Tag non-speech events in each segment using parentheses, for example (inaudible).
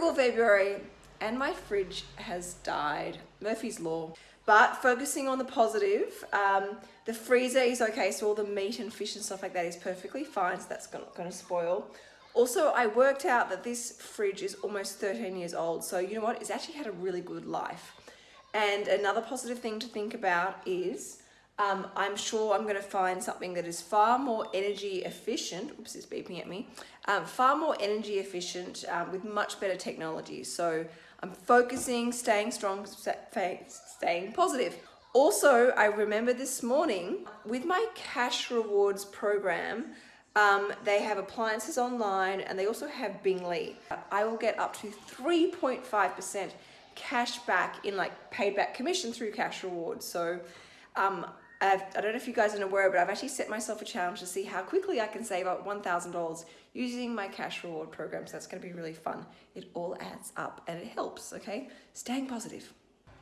frugal February and my fridge has died. Murphy's Law. But focusing on the positive, um, the freezer is okay, so all the meat and fish and stuff like that is perfectly fine, so that's not going to spoil. Also, I worked out that this fridge is almost 13 years old, so you know what? It's actually had a really good life. And another positive thing to think about is um, I'm sure I'm going to find something that is far more energy efficient. Oops, it's beeping at me. Um, far more energy efficient um, with much better technology. So I'm focusing, staying strong, staying positive. Also, I remember this morning with my cash rewards program, um, they have appliances online and they also have Bing Lee. I will get up to 3.5% cash back in like paid back commission through cash rewards. So um, I've, I do not know if you guys are aware, but I've actually set myself a challenge to see how quickly I can save up $1,000 using my cash reward program. So that's going to be really fun. It all adds up and it helps, okay? Staying positive.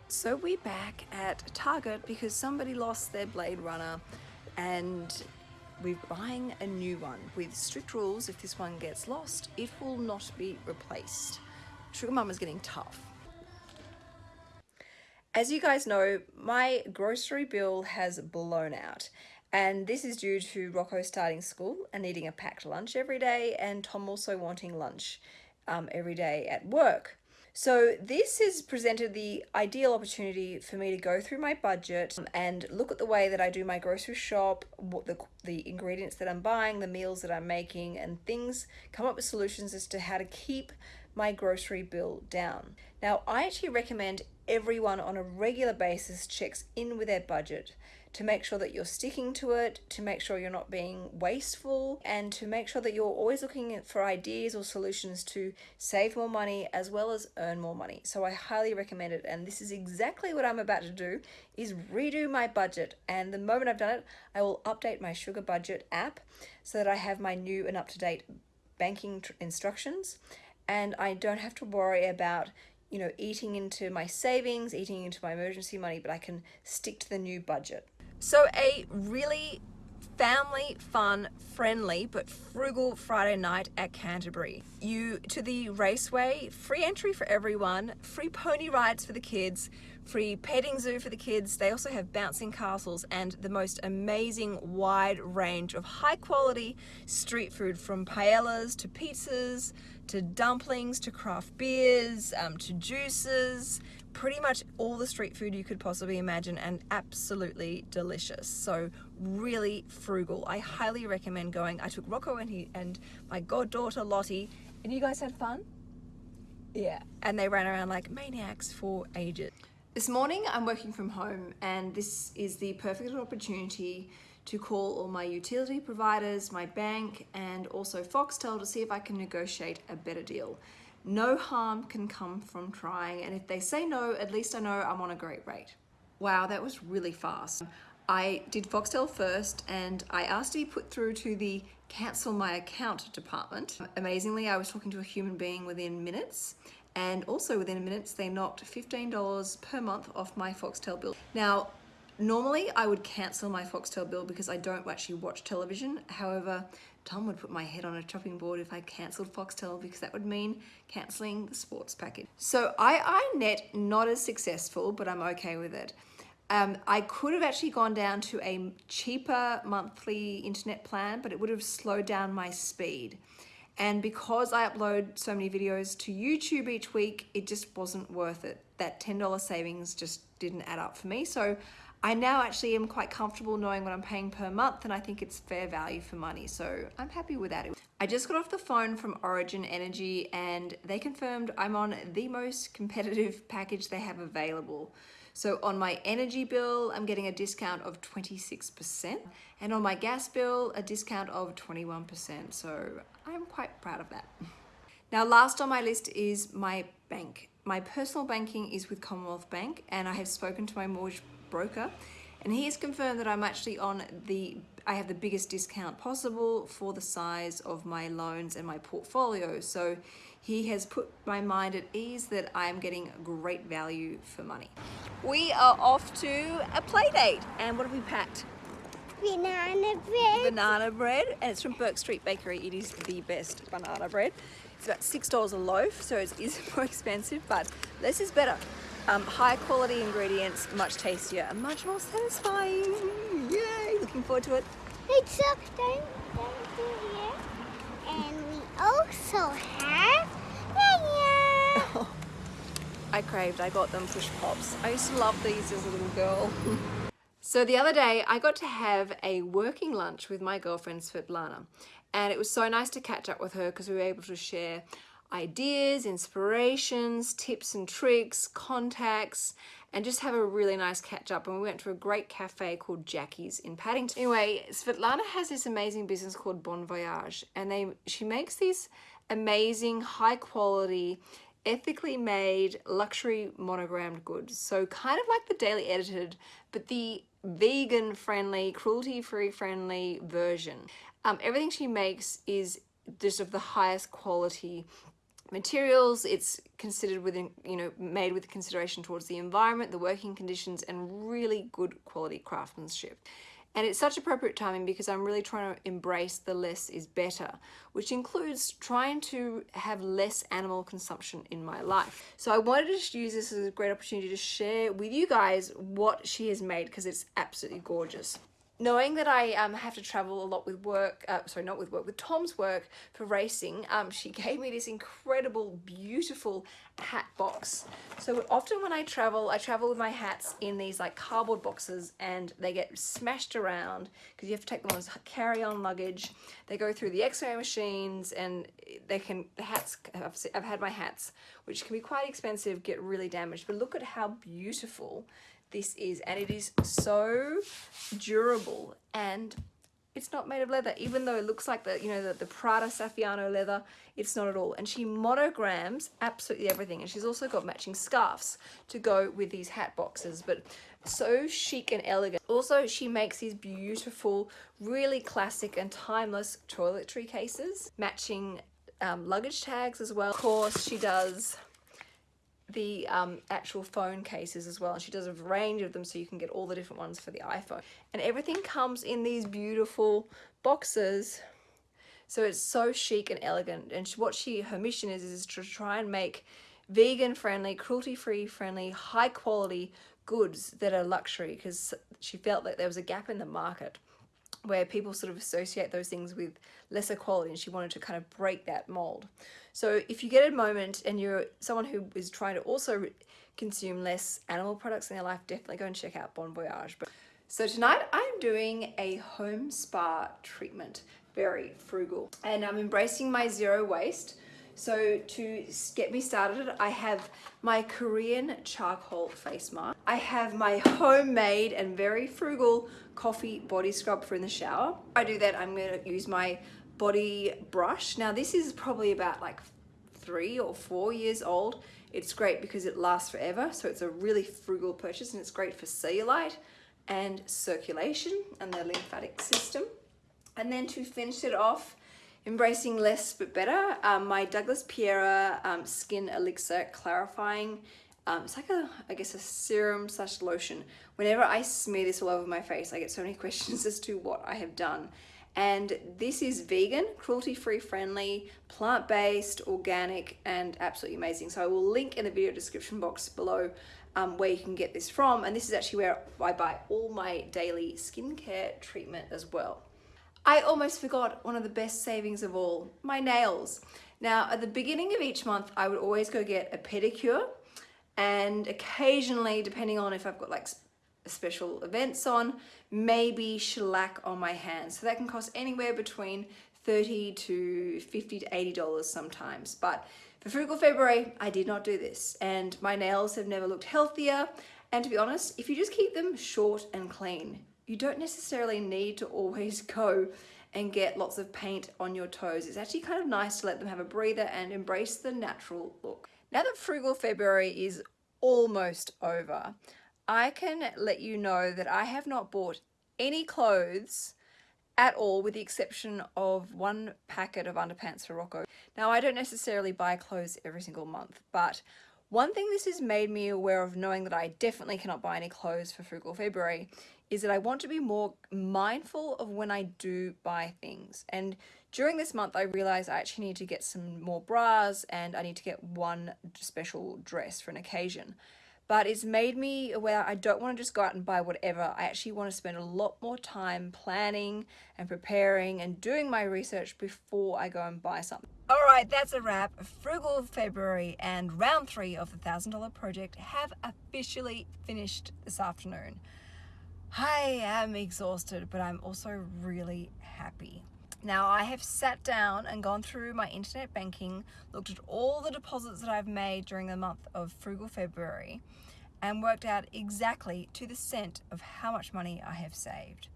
So we're back at Target because somebody lost their Blade Runner and we're buying a new one with strict rules. If this one gets lost, it will not be replaced. Sugar Mama's getting tough. As you guys know, my grocery bill has blown out. And this is due to Rocco starting school and needing a packed lunch every day and Tom also wanting lunch um, every day at work. So this has presented the ideal opportunity for me to go through my budget and look at the way that I do my grocery shop, what the, the ingredients that I'm buying, the meals that I'm making and things, come up with solutions as to how to keep my grocery bill down. Now, I actually recommend everyone on a regular basis checks in with their budget to make sure that you're sticking to it, to make sure you're not being wasteful, and to make sure that you're always looking for ideas or solutions to save more money as well as earn more money. So I highly recommend it. And this is exactly what I'm about to do is redo my budget. And the moment I've done it, I will update my Sugar Budget app so that I have my new and up-to-date banking instructions and I don't have to worry about you know eating into my savings eating into my emergency money but I can stick to the new budget so a really family fun friendly but frugal Friday night at Canterbury you to the raceway free entry for everyone free pony rides for the kids free petting zoo for the kids. They also have bouncing castles and the most amazing wide range of high quality street food from paellas to pizzas to dumplings to craft beers um, to juices pretty much all the street food you could possibly imagine and absolutely delicious. So really frugal. I highly recommend going. I took Rocco and he and my goddaughter Lottie. And you guys had fun? Yeah. And they ran around like maniacs for ages. This morning I'm working from home and this is the perfect opportunity to call all my utility providers, my bank and also Foxtel to see if I can negotiate a better deal. No harm can come from trying and if they say no, at least I know I'm on a great rate. Wow, that was really fast. I did Foxtel first and I asked to be put through to the cancel my account department. Amazingly, I was talking to a human being within minutes and also within minutes they knocked $15 per month off my Foxtel bill. Now normally I would cancel my Foxtel bill because I don't actually watch television however Tom would put my head on a chopping board if I cancelled Foxtel because that would mean cancelling the sports package. So I, I net not as successful but I'm okay with it. Um, I could have actually gone down to a cheaper monthly internet plan, but it would have slowed down my speed. And because I upload so many videos to YouTube each week, it just wasn't worth it. That $10 savings just didn't add up for me. So I now actually am quite comfortable knowing what I'm paying per month and I think it's fair value for money. So I'm happy with that. I just got off the phone from Origin Energy and they confirmed I'm on the most competitive (laughs) package they have available. So on my energy bill, I'm getting a discount of 26%, and on my gas bill, a discount of 21%. So I'm quite proud of that. (laughs) Now, last on my list is my bank. My personal banking is with Commonwealth Bank, and I have spoken to my mortgage broker, and he has confirmed that I'm actually on the I have the biggest discount possible for the size of my loans and my portfolio. So he has put my mind at ease that I am getting great value for money. We are off to a play date. And what have we packed? Banana bread. Banana bread. And it's from Bourke Street Bakery. It is the best banana bread. It's about $6 a loaf, so it is (laughs) more expensive, but less is better. Um, high quality ingredients, much tastier and much more satisfying. Yay, looking forward to it. It's up, don't, don't do here. And we also have (laughs) yeah, I craved, I got them push pops. I used to love these as a little girl. (laughs) so the other day I got to have a working lunch with my girlfriend Svetlana and it was so nice to catch up with her because we were able to share ideas, inspirations, tips and tricks, contacts, and just have a really nice catch up. And we went to a great cafe called Jackie's in Paddington. Anyway, Svetlana has this amazing business called Bon Voyage, and they she makes these amazing, high quality, ethically made luxury monogrammed goods. So kind of like the Daily Edited, but the vegan friendly, cruelty free friendly version. Um, everything she makes is just of the highest quality materials. It's considered within, you know, made with consideration towards the environment, the working conditions, and really good quality craftsmanship. And it's such appropriate timing because I'm really trying to embrace the less is better, which includes trying to have less animal consumption in my life. So I wanted to just use this as a great opportunity to share with you guys what she has made because it's absolutely gorgeous knowing that I um, have to travel a lot with work, uh, sorry, not with work, with Tom's work for racing, um, (laughs) she gave me this incredible, beautiful hat box. So often when I travel, I travel with my hats in these like cardboard boxes and they get smashed around because you have to take them as carry-on luggage. They go through the x-ray machines and they can, the hats, I've, I've had my hats, which can be quite expensive, get really damaged. But look at how beautiful this is and it is so durable and it's not made of leather. Even though it looks like the you know the, the Prada Saffiano leather it's not at all. And she monograms absolutely everything and she's also got matching scarves to go with these hat boxes but so chic and elegant. Also she makes these beautiful really classic and timeless toiletry cases matching um, luggage tags as well. Of course she does the um, actual phone cases as well and she does a range of them so you can get all the different ones for the iPhone. And everything comes in these beautiful boxes. So it's so chic and elegant and what she her mission is is to try and make vegan friendly cruelty free friendly high quality goods that are luxury because she felt that there was a gap in the market where people sort of associate those things with lesser quality and she wanted to kind of break that mold. So if you get a moment and you're someone who is trying to also consume less animal products in their life, definitely go and check out Bon Voyage. So tonight I'm doing a home spa treatment, very frugal, and I'm embracing my zero waste. So to get me started, I have my Korean charcoal face mask. I have my homemade and very frugal coffee body scrub for in the shower. I do that, I'm gonna use my body brush. Now this is probably about like three or four years old. It's great because it lasts forever. So it's a really frugal purchase and it's great for cellulite and circulation and the lymphatic system. And then to finish it off, Embracing Less But Better, um, my Douglas Piera um, Skin Elixir Clarifying, um, it's like a, I guess a serum slash lotion. Whenever I smear this all over my face, I get so many (laughs) questions as to what I have done. And this is vegan, cruelty-free friendly, plant-based, organic, and absolutely amazing. So I will link in the video description box below um, where you can get this from. And this is actually where I buy all my daily skincare treatment as well. I almost forgot one of the best savings of all, my nails. Now, at the beginning of each month, I would always go get a pedicure and occasionally, depending on if I've got like special events on, maybe shellac on my hands. So that can cost anywhere between 30 to 50 to 80 dollars sometimes. But for Frugal February, I did not do this and my nails have never looked healthier. And to be honest, if you just keep them short and clean, you don't necessarily need to always (laughs) go and get lots of paint on your toes. It's actually kind of nice to let them have a breather and embrace the natural look. Now that Frugal February is almost over, I can let you know that I have not bought any clothes at all with the exception of one packet of underpants for Rocco. Now I don't necessarily buy clothes every single month, but one thing this has made me aware of knowing that I definitely cannot buy any clothes for Frugal February is that I want to be more mindful of when I do buy things. And during this month, I realized I actually need to get some more bras and I need to get one special dress for an occasion. But it's made me aware I don't want to just go out and buy whatever. I actually want to spend a lot more time planning and preparing and doing my research before I go and buy something. All right, that's a wrap. Frugal February and round three of the $1,000 project have officially finished this afternoon. I am exhausted, but I'm also really happy. Now I have sat down and gone through my internet banking, looked at all the deposits that I've made during the month of Frugal February and worked out exactly to the cent of how much money I have saved.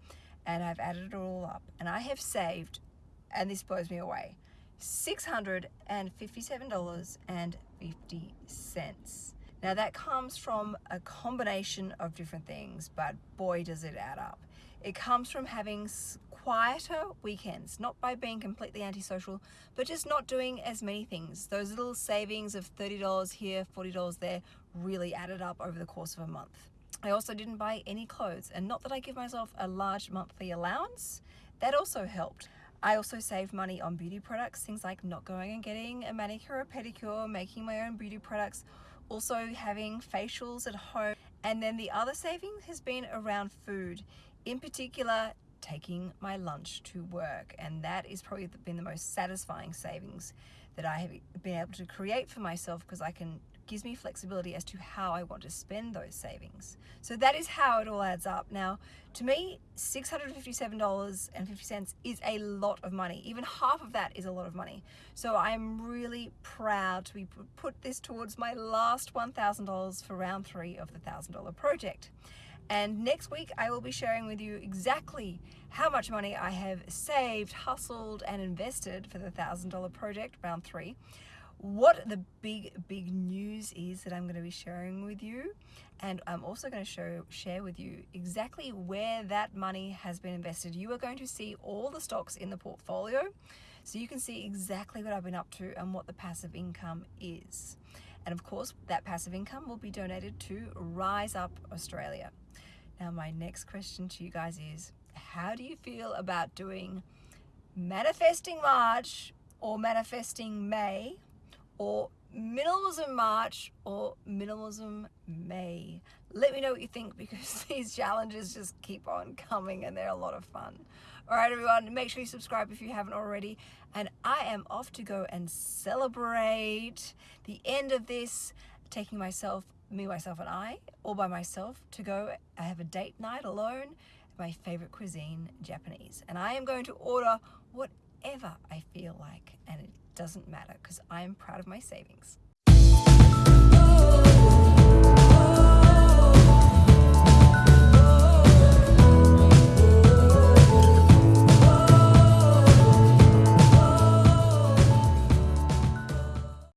And I've added it all up and I have saved, and this blows me away, $657.50. Now that comes from a combination of different things, but boy does it add up. It comes from having quieter weekends, not by being completely antisocial, but just not doing as many things. Those little savings of $30 here, $40 there really added up over the course of a month. I also didn't buy any clothes, and not that I give myself a large monthly allowance, that also helped. I also saved money on beauty products, things like not going and getting a manicure or pedicure, making my own beauty products, also having facials at home. And then the other saving has been around food, in particular taking my lunch to work. And that is probably been the most satisfying savings that I have been able to create for myself because I can gives me flexibility as to how I want to spend those savings. So that is how it all adds up. Now, to me, $657.50 is a lot of money. Even half of that is a lot of money. So I'm really proud to be put this towards my last $1,000 for round three of the $1,000 project. And next week, I will be sharing with you exactly how much money I have saved, hustled, and invested for the $1,000 project, round three what the big big news is that I'm going to be sharing with you and I'm also going to show share with you exactly where that money has been invested. You are going to see all the stocks in the portfolio so you can see exactly what I've been up to and what the passive income is. And of course that passive income will be donated to Rise Up Australia. Now my next question to you guys is how do you feel about doing manifesting March or manifesting May or minimalism March or minimalism May. Let me know what you think because (laughs) these challenges just keep on coming and they're a lot of fun. All right, everyone, make sure you subscribe if you haven't already. And I am off to go and celebrate the end of this, taking myself, me, myself, and I, all by myself, to go. I have a date night alone, my favorite cuisine, Japanese. And I am going to order whatever I feel like. And it doesn't matter because I'm proud of my savings.